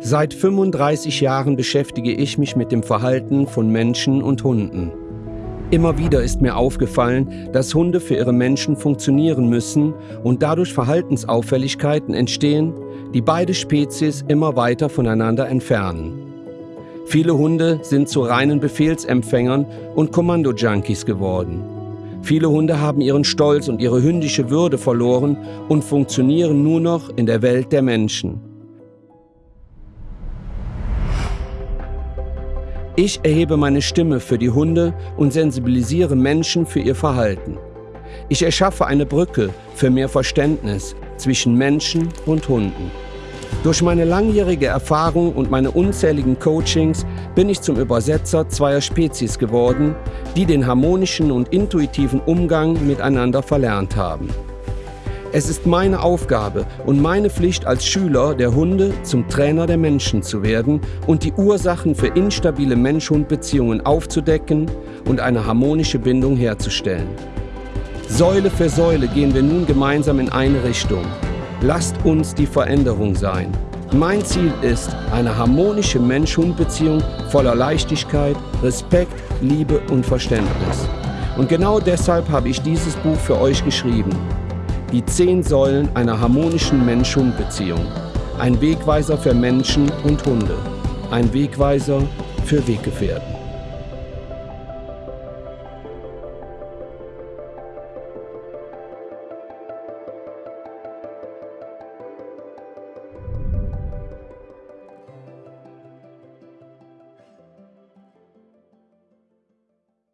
Seit 35 Jahren beschäftige ich mich mit dem Verhalten von Menschen und Hunden. Immer wieder ist mir aufgefallen, dass Hunde für ihre Menschen funktionieren müssen und dadurch Verhaltensauffälligkeiten entstehen, die beide Spezies immer weiter voneinander entfernen. Viele Hunde sind zu reinen Befehlsempfängern und Kommando-Junkies geworden. Viele Hunde haben ihren Stolz und ihre hündische Würde verloren und funktionieren nur noch in der Welt der Menschen. Ich erhebe meine Stimme für die Hunde und sensibilisiere Menschen für ihr Verhalten. Ich erschaffe eine Brücke für mehr Verständnis zwischen Menschen und Hunden. Durch meine langjährige Erfahrung und meine unzähligen Coachings bin ich zum Übersetzer zweier Spezies geworden, die den harmonischen und intuitiven Umgang miteinander verlernt haben. Es ist meine Aufgabe und meine Pflicht als Schüler der Hunde zum Trainer der Menschen zu werden und die Ursachen für instabile Mensch-Hund-Beziehungen aufzudecken und eine harmonische Bindung herzustellen. Säule für Säule gehen wir nun gemeinsam in eine Richtung. Lasst uns die Veränderung sein. Mein Ziel ist eine harmonische Mensch-Hund-Beziehung voller Leichtigkeit, Respekt, Liebe und Verständnis. Und genau deshalb habe ich dieses Buch für euch geschrieben. Die zehn Säulen einer harmonischen Mensch-Hund-Beziehung. Ein Wegweiser für Menschen und Hunde. Ein Wegweiser für Weggefährten.